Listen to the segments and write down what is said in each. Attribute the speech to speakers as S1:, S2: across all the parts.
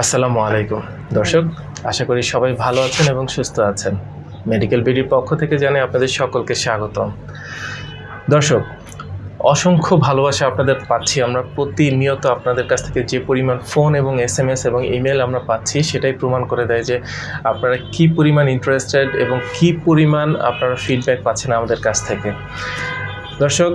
S1: আসসালামু আলাইকুম। দর্শক, আশা করি সবাই ভালো আছেন এবং সুস্থ আছেন। মেডিকেল বিডির পক্ষ থেকে জানাই আপনাদের সকলকে স্বাগতম। দর্শক, অসংখ্য ভালোবাসা আপনাদের পাচ্ছি। আমরা প্রতিনিয়ত আপনাদের কাছ থেকে যে পরিমাণ ফোন এবং এস এম এস এবং ইমেল আমরা পাচ্ছি, সেটাই প্রমাণ করে দেয় যে আপনারা কি পরিমাণ ইন্টারেস্টেড এবং কি পরিমাণ আপনারা ফিডব্যাক পাচ্ছেন আমাদের কাছ থেকে। দর্শক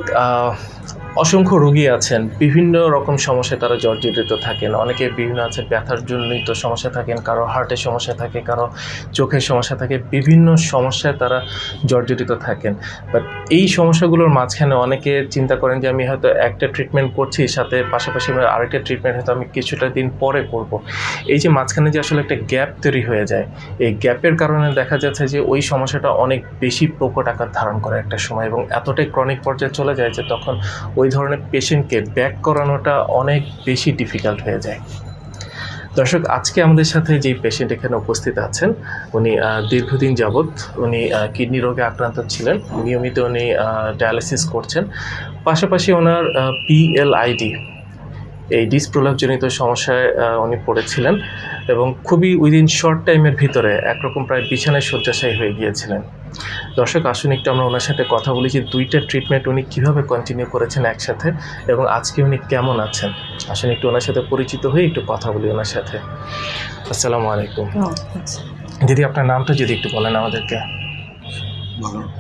S1: অসংখ্য রোগী আছেন, বিভিন্ন রকম সমস্যায় তারা জর্জরিত থাকেন। অনেকে বিভিন্ন আছে ব্যথার জনিত সমস্যা থাকেন, কারও হার্টের সমস্যা থাকে, কারও চোখের সমস্যা থাকে, বিভিন্ন সমস্যায় তারা জর্জরিত থাকেন। বাট এই সমস্যাগুলোর মাঝখানে অনেকে চিন্তা করেন যে, আমি হয়তো একটা ট্রিটমেন্ট করছি, সাথে পাশাপাশি আরেকটা ট্রিটমেন্ট হয়তো আমি কিছুটা দিন পরে করব। এই যে মাঝখানে যে আসলে একটা গ্যাপ তৈরি হয়ে যায়, এই গ্যাপের কারণে দেখা যাচ্ছে যে, ওই সমস্যাটা অনেক বেশি প্রকট আকার ধারণ করে একটা সময় এবং এতটাই ক্রনিক পর্যায়ে চলে যায় যে, তখন ওই ধরনের পেশেন্টকে ব্যাক করানোটা অনেক বেশি ডিফিকাল্ট হয়ে যায়। দর্শক, আজকে আমাদের সাথে যেই পেশেন্ট এখানে উপস্থিত আছেন, উনি দীর্ঘদিন যাবৎ উনি কিডনি রোগে আক্রান্ত ছিলেন। নিয়মিত উনি ডায়ালিসিস করছেন। পাশাপাশি ওনার পিএলআইডি এই ডিসপ্রলাপজনিত সমস্যায় উনি পড়েছিলেন এবং খুবই উইদিন শর্ট টাইমের ভিতরে একরকম প্রায় বিছানায় শয্যাশায়ী হয়ে গিয়েছিলেন। দর্শক আসুন একটু আমরা ওনার সাথে কথা বলি যে দুইটা ট্রিটমেন্ট উনি কীভাবে কন্টিনিউ করেছেন একসাথে এবং আজকে উনি কেমন আছেন? আসুন একটু ওনার সাথে পরিচিত হয়ে একটু কথা বলি ওনার সাথে। আসসালামু আলাইকুম। দিদি আপনার নামটা যদি একটু বলেন আমাদেরকে।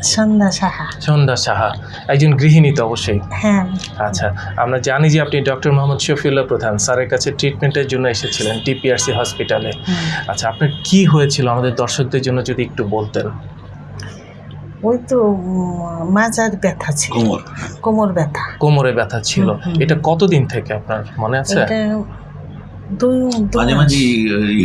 S2: সন্ধ্যা সাহা।
S1: সন্ধ্যা সাহা একজন গৃহিণী তো অবশ্যই।
S2: হ্যাঁ।
S1: আচ্ছা আমরা জানি যে আপনি ডক্টর মোহাম্মদ শফিউল্লাহ প্রধান স্যারের কাছে ট্রিটমেন্টের জন্য এসেছিলেন টিপিআরসি হসপিটালে আচ্ছা আপনার কি হয়েছিল আমাদের দর্শকদের জন্য যদি একটু বলতেন?
S2: ওই তো মাজার ব্যথা ছিল।
S3: কোমর।
S2: কোমর ব্যথা।
S1: কোমরে ব্যথা ছিল। এটা কতদিন থেকে আপনার মনে আছে?
S3: মাঝে মাঝে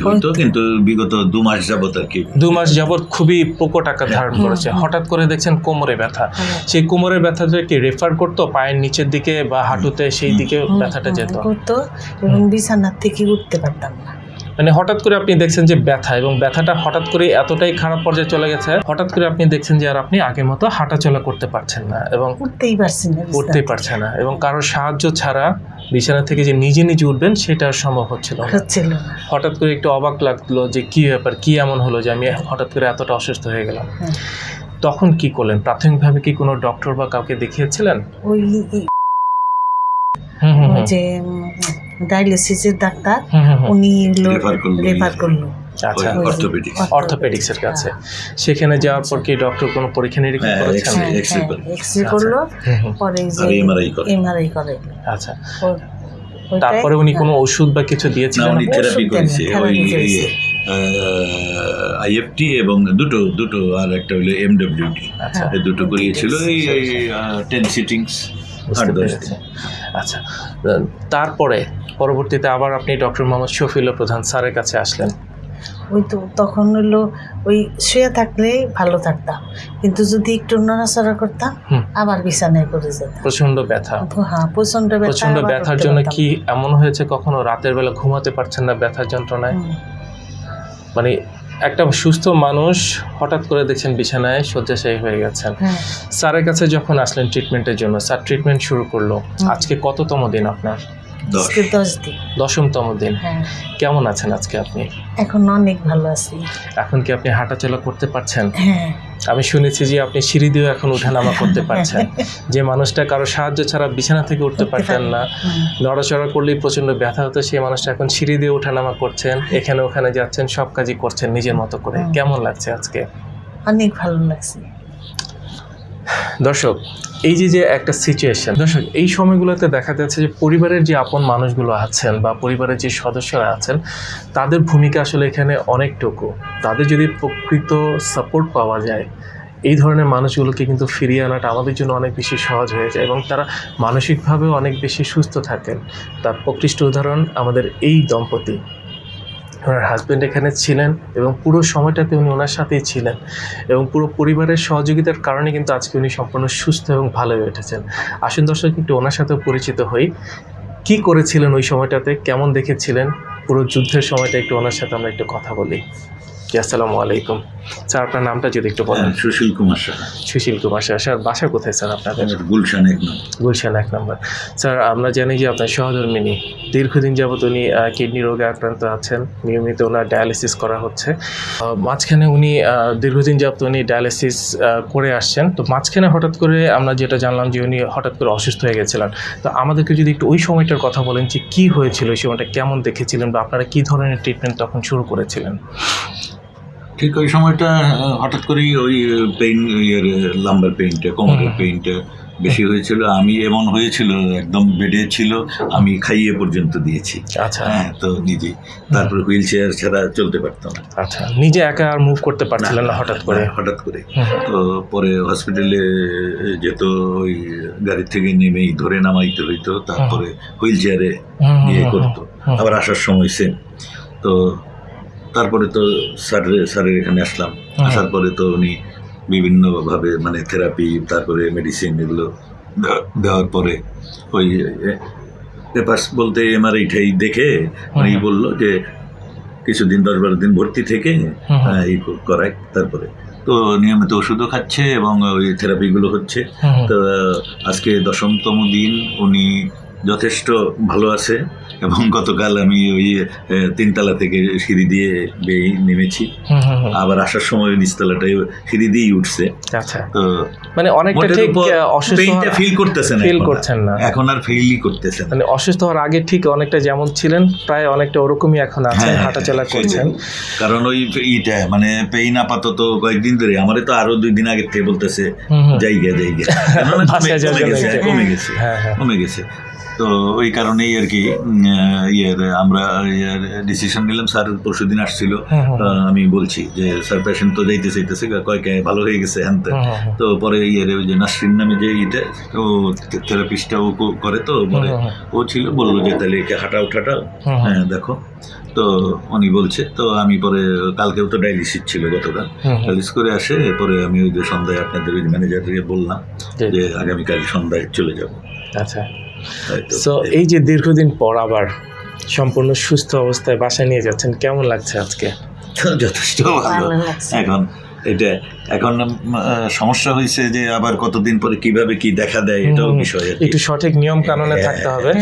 S3: হইতো কিন্তু বিগত দু মাস যাবত আর কি।
S1: দু মাস যাবত খুবই প্রকট আকার ধারণ করেছে। হঠাৎ করে দেখছেন কোমরে ব্যথা। সেই কোমরের ব্যথাটা রেফার করতো পায়ের নিচের দিকে বা হাঁটুতে সেই দিকে ব্যথাটা যেত।
S2: করতো এবং বিছানার থেকে উঠতে পারতাম না।
S1: মানে হঠাৎ করে আপনি দেখছেন যে ব্যথা এবং ব্যথাটা হঠাৎ করে এতটাই খারাপ পর্যায়ে চলে গেছে হঠাৎ করে আপনি দেখছেন যে আর আপনি আগের মতো হাঁটাচলা করতে পারছেন না এবং
S2: উঠতেই পারছেন না
S1: উঠতেই পারছে না এবং কারোর সাহায্য ছাড়া বিছানা থেকে যে নিজে নিজে উঠবেন সেটা সম্ভব হচ্ছিল হঠাৎ করে একটু অবাক লাগল যে কি ব্যাপার কি এমন হলো যে আমি হঠাৎ করে এতটা অসুস্থ হয়ে গেলাম
S2: হ্যাঁ।
S1: তখন কি করলেন প্রাথমিকভাবে কি কোনো ডক্টর বা কাউকে দেখিয়েছিলেন
S2: ওই
S1: হুম হুম হুম।
S2: যে ডায়ালিসিসের ডাক্তার
S1: হুম হুম হুম।
S2: উনি। রেফার করল
S1: আচ্ছা
S3: অর্থোপেডিক্স
S1: অর্থোপেডিক্সের কাছে। সেখানে যাওয়ার পর কি ডক্টর কোনো পরীক্ষা নিরীক্ষা
S3: হ্যাঁ,
S1: করেছেন?
S3: X-ray, X-ray
S2: এক্সরে করল।
S1: হুম।
S2: পরে
S3: MRI করে।
S2: এমআরআই করে।
S1: আচ্ছা। তারপরে উনি কোনো ওষুধ বা কিছু
S3: না
S1: দিয়েছিলেন
S3: উনি? থেরাপি করেছে। ওই আইএফটি এবং দুটো দুটো আর একটা হলো এমডব্লিউডি
S1: আচ্ছা।
S3: এই দুটো করিয়েছিল। এই টেন সিটিংস
S1: আচ্ছা। তারপরে পরবর্তীতে আবার আপনি ডক্টর মোহাম্মদ শফিউল্লাহ প্রধান স্যারের কাছে আসলেন।
S2: ওই তো তখন হলো ওই শুয়ে থাকলে ভালো থাকতাম। কিন্তু যদি একটু নড়াচড়া করতাম আবার বিছানায় করে যেতাম।
S1: প্রচণ্ড ব্যথা।
S2: হ্যাঁ প্রচণ্ড ব্যথা প্রচণ্ড
S1: ব্যথার জন্য কি এমন হয়েছে কখনো? রাতের বেলা ঘুমাতে পারছেন না ব্যথার যন্ত্রণায়? মানে একটা সুস্থ মানুষ হঠাৎ করে দেখছেন বিছানায় শয্যাশায়ী হয়ে গেছেন।
S2: হ্যাঁ।
S1: স্যারের কাছে যখন আসলেন ট্রিটমেন্টের জন্য স্যার ট্রিটমেন্ট শুরু করল। আজকে কততম দিন আপনার?
S2: আজকে দশ দিন।
S1: দশমতম দিন।
S2: হ্যাঁ।
S1: কেমন আছেন আজকে আপনি?
S2: এখন অনেক ভালো আছি।
S1: এখন কি আপনি হাঁটাচলা করতে পারছেন?
S2: হ্যাঁ।
S1: আমি শুনেছি যে আপনি সিঁড়ি দিয়েও এখন উঠানামা করতে পারছেন। যে মানুষটা কারও সাহায্য ছাড়া বিছানা থেকে উঠতে পারতেন না। নড়াচড়া করলেই প্রচণ্ড ব্যথা হতো। সেই মানুষটা এখন সিঁড়ি দিয়ে উঠানামা করছেন। এখানে ওখানে যাচ্ছেন সব কাজই করছেন নিজের মতো করে। কেমন লাগছে আজকে?
S2: অনেক ভালো লাগছে।
S1: দর্শক, এই যে যে একটা সিচুয়েশন দর্শক, এই সময়গুলোতে দেখা যাচ্ছে যে, পরিবারের যে আপন মানুষগুলো আছেন বা পরিবারের যে সদস্যরা আছেন, তাদের ভূমিকা আসলে এখানে অনেকটুকু। তাদের যদি প্রকৃত সাপোর্ট পাওয়া যায়, এই ধরনের মানুষগুলোকে কিন্তু ফিরিয়ে আনাটা আমাদের জন্য অনেক বেশি সহজ হয়ে যায় এবং তারা মানসিকভাবেও অনেক বেশি সুস্থ থাকেন। তার প্রকৃষ্ট উদাহরণ আমাদের এই দম্পতি। ওনার হাজব্যান্ড এখানে ছিলেন এবং পুরো সময়টাতে উনি ওনার সাথেই ছিলেন এবং পুরো পরিবারের সহযোগিতার কারণে কিন্তু আজকে উনি সম্পূর্ণ সুস্থ এবং ভালো হয়ে উঠেছেন। আসুন দর্শক, একটু ওনার সাথেও পরিচিত হই। কি করেছিলেন ওই সময়টাতে? কেমন দেখেছিলেন? পুরো যুদ্ধের সময়টা একটু ওনার সাথে আমরা একটু কথা বলি। জি আসসালামু আলাইকুম। স্যার আপনার নামটা যদি একটু বলেন।
S3: হ্যাঁ, সুশীল কুমার সাহা।
S1: সুশীল কুমার স্যার স্যার বাসা কোথায় স্যার আপনাদের?
S3: গুলশান এক নাম
S1: গুলশান এক নম্বর। স্যার আমরা জানি যে আপনার সহধর্মিনী দীর্ঘদিন যাবত উনি কিডনি রোগে আক্রান্ত আছেন। নিয়মিত ওনার ডায়ালিসিস করা হচ্ছে। মাঝখানে উনি দীর্ঘদিন যাবত উনি ডায়ালিসিস করে আসছেন। তো মাঝখানে হঠাৎ করে আমরা যেটা জানলাম যে উনি হঠাৎ করে অসুস্থ হয়ে গেছিলেন। তো আমাদেরকে যদি একটু ওই সময়টার কথা বলেন যে কী হয়েছিল ওই সময়টা কেমন দেখেছিলেন বা আপনারা কী ধরনের ট্রিটমেন্ট তখন শুরু করেছিলেন?
S3: ঠিক ওই সময়টা হঠাৎ করেই ওই পেইন ইয়ের লাম্বার পেইনটা কোমরের। পেইনটা বেশি হয়েছিল। আমি এমন হয়েছিল একদম বেডে ছিল আমি খাইয়ে পর্যন্ত দিয়েছি।
S1: আচ্ছা।
S3: হ্যাঁ তো নিজে। তারপর হুইল চেয়ার ছাড়া চলতে পারতাম
S1: আচ্ছা নিজে একা আর মুভ করতে পারছিলেন না হঠাৎ করে?
S3: হঠাৎ করে। তো পরে হসপিটালে যেত ওই গাড়ি থেকে নেমেই ধরে নামাইতে হইতো তারপরে হুইল চেয়ারে ইয়ে করতো। আবার আসার সময় সেম তো তারপরে তো স্যার স্যারের এখানে আসলাম। আসার পরে তো উনি বিভিন্নভাবে মানে থেরাপি তারপরে মেডিসিন এগুলো দেওয়ার পরে ওই পেপার্স বলতে এমআরআইটাই দেখে উনি বলল যে কিছুদিন দশ বারো দিন ভর্তি থেকে
S1: হুম।
S3: এই করায় তারপরে। তো নিয়মিত ওষুধও খাচ্ছে এবং ওই থেরাপিগুলো হচ্ছে। তো আজকে দশমতম দিন উনি যথেষ্ট ভালো আছে এবং গতকাল আমি ওই তিনতলা থেকে সিঁড়ি দিয়ে বেয়ে নেমেছি। আবার আসার সময় নিচতলাটায় সিঁড়ি দিয়েই উঠছে।
S1: আচ্ছা।
S3: তো
S1: মানে অনেকটা ঠিক অসুস্থ
S3: ফিল করতেছেন
S1: feel করছেন না।
S3: এখন আর ফিলই করতেছেন
S1: মানে অসুস্থ হওয়ার আগে ঠিক অনেকটা যেমন ছিলেন প্রায় অনেকটা ওরকমই এখন আছেন
S3: হ্যাঁ,
S1: হাঁটাচলা করছেন।
S3: কারণ ওই ইটা মানে পেইন আপাতত কয়েকদিন ধরে আমারে তো আরও দুই দিন আগে থেকে বলতেছে। জায়গা জায়গা। কমে-
S1: যাওয়ার
S3: কমে গেছে
S1: হ্যাঁ হ্যাঁ।
S3: কমে গেছে। তো ওই কারণেই আর কি ইয়ের আমরা ডিসিশন নিলাম স্যার পরশু দিন আসছিল। আমি বলছি যে স্যার পেশেন্ট তো যাইতে চাইতেছে কয়েক ভালো হয়ে গেছে হ্যান। তো পরে ইয়ের ওই যে নাসরিন নামে যে ইটা ও থেরাপিস্টটা ও করে তো পরে ও ছিল বলল যে তাহলে একে হাঁটা উঠাটাও
S1: হুম, হুম,
S3: হ্যাঁ দেখো। তো উনি বলছে তো আমি পরে কালকেও তো ডায়ালিসিস ছিল গতকাল। ডায়ালিস করে আসে পরে আমি ওই যে সন্ধ্যায় আপনাদের ওই ম্যানেজারকে বললাম যে আগামীকাল সন্ধ্যায় চলে যাব।
S1: আচ্ছা। সো এই যে দীর্ঘদিন পর আবার সম্পূর্ণ সুস্থ অবস্থায় বাসায় নিয়ে যাচ্ছেন কেমন লাগছে আজকে?
S3: যথেষ্ট ভালো। এখন এটা এখন সমস্যা হয়েছে যে আবার কতদিন পরে কীভাবে কি দেখা দেয় এটাও বিষয়
S1: একটু সঠিক নিয়ম কানুনে
S3: হ্যাঁ,
S1: থাকতে হবে।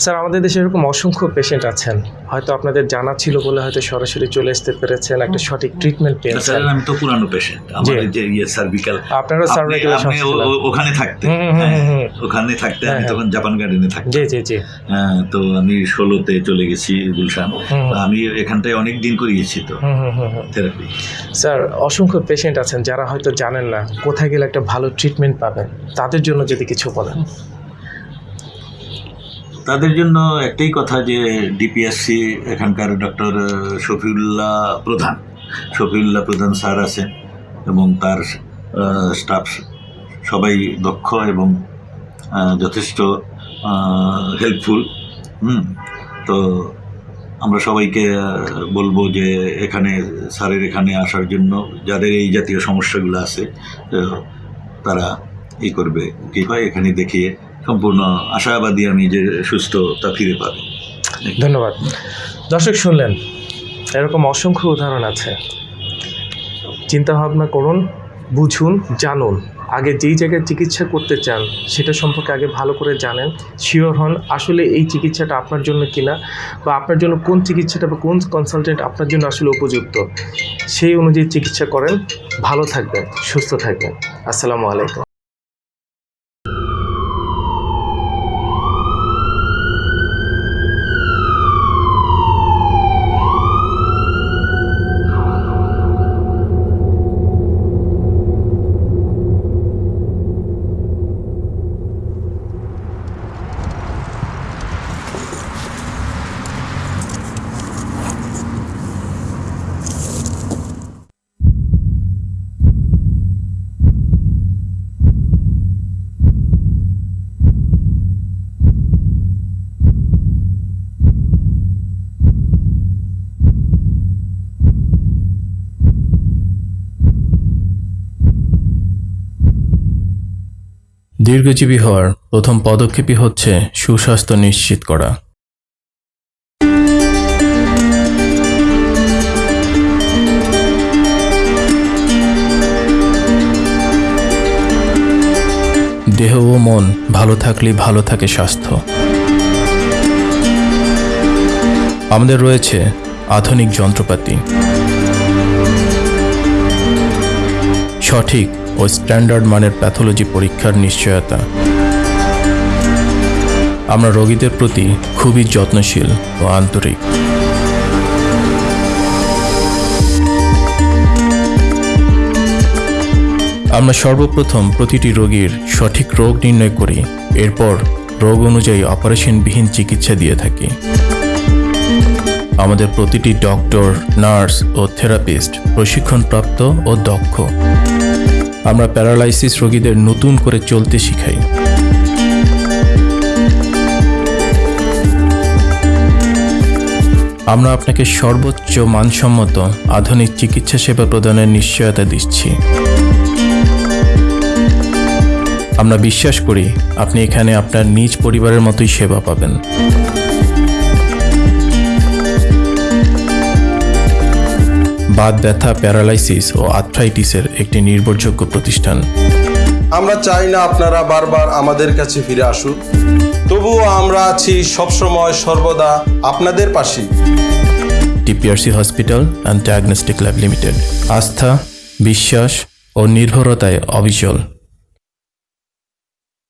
S1: স্যার আমাদের দেশে এরকম অসংখ্য পেশেন্ট আছেন। হয়তো আপনাদের জানা ছিল বলে হয়তো সরাসরি চলে আসতে পেরেছেন একটা সঠিক ট্রিটমেন্ট পেয়েছেন।
S3: স্যার আমি তো পুরানো পেশেন্ট এই যে ইয়ে সার্ভিক্যাল
S1: আপনারা সার্ভাইকেলের
S3: আপনি ও- ও- ওখানে থাকতেন। হ্যাঁ। ওখানে থাকতে আমি
S1: হ্যাঁ।
S3: তখন জাপান গার্ডেনে থাকতাম।
S1: জি জি জি।
S3: হ্যাঁ, তো আমি ষোলোতে চলে গেছি গুলশান। আমি এখানটায় অনেক দিন করিয়েছি তো। থেরাপি
S1: স্যার অসংখ্য পেশেন্ট আছেন যারা হয়তো জানেন না কোথায় গেলে একটা ভালো ট্রিটমেন্ট পাবেন তাদের জন্য যদি কিছু বলেন।
S3: তাদের জন্য একটাই কথা যে ডিপিএসসি এখানকার ডক্টর শফিউল্লাহ প্রধান। শফিউল্লাহ প্রধান স্যার আছেন এবং তার স্টাফ সবাই দক্ষ এবং যথেষ্ট হেল্পফুল হুম, তো আমরা সবাইকে বলব যে এখানে, স্যারের এখানে আসার জন্য যাদের এই জাতীয় সমস্যাগুলো আছে তারা ই করবে। কী হয়? এখানে দেখিয়ে সম্পূর্ণ আশাবাদী আমি যে সুস্থতা ফিরে পাবে।
S1: ধন্যবাদ। দর্শক, শুনলেন, এরকম অসংখ্য উদাহরণ আছে। চিন্তা ভাবনা করুন, বুঝুন, জানুন। আগে যেই জায়গায় চিকিৎসা করতে চান, সেটা সম্পর্কে আগে ভালো করে জানেন। শিওর হন, আসলে এই চিকিৎসাটা আপনার জন্য কিনা, বা আপনার জন্য কোন চিকিৎসাটা বা কোন কনসালটেন্ট আপনার জন্য আসলে উপযুক্ত, সেই অনুযায়ী চিকিৎসা করেন। ভালো থাকবেন, সুস্থ থাকবেন। আসসালামু আলাইকুম।
S4: দীর্ঘজীবী হওয়ার প্রথম পদক্ষেপই হচ্ছে সুস্বাস্থ্য নিশ্চিত করা।
S1: দেহ ও মন ভালো থাকলে ভালো থাকে স্বাস্থ্য। আমাদের রয়েছে আধুনিক যন্ত্রপাতি। সঠিক ও স্ট্যান্ডার্ড মানের প্যাথোলজি পরীক্ষার নিশ্চয়তা। আমরা রোগীদের প্রতি খুবই যত্নশীল ও আন্তরিক। আমরা সর্বপ্রথম প্রতিটি রোগীর সঠিক রোগ নির্ণয় করি, এরপর রোগ অনুযায়ী অপারেশনবিহীন চিকিৎসা দিয়ে থাকি। আমাদের প্রতিটি ডক্টর, নার্স ও থেরাপিস্ট প্রশিক্ষণপ্রাপ্ত ও দক্ষ। আমরা প্যারালাইসিস রোগীদের নতুন করে চলতে শিখাই। আমরা আপনাকে সর্বোচ্চ মানসম্মত আধুনিক চিকিৎসা সেবা প্রদানের নিশ্চয়তা দিচ্ছি। আমরা বিশ্বাস করি আপনি এখানে আপনার নিজ পরিবারের মতোই সেবা পাবেন। বাত ব্যথা প্যারালাইসিস ও আর্থ্রাইটিসের একটি নির্ভরযোগ্য প্রতিষ্ঠান।
S5: আমরা চাই না আপনারা বারবার আমাদের কাছে ফিরে আসুন তবুও আমরা আছি সবসময় সর্বদা আপনাদের পাশে
S1: TPRC hospital and diagnostic lab limited. আস্থা বিশ্বাস ও নির্ভরতায় অবিচল।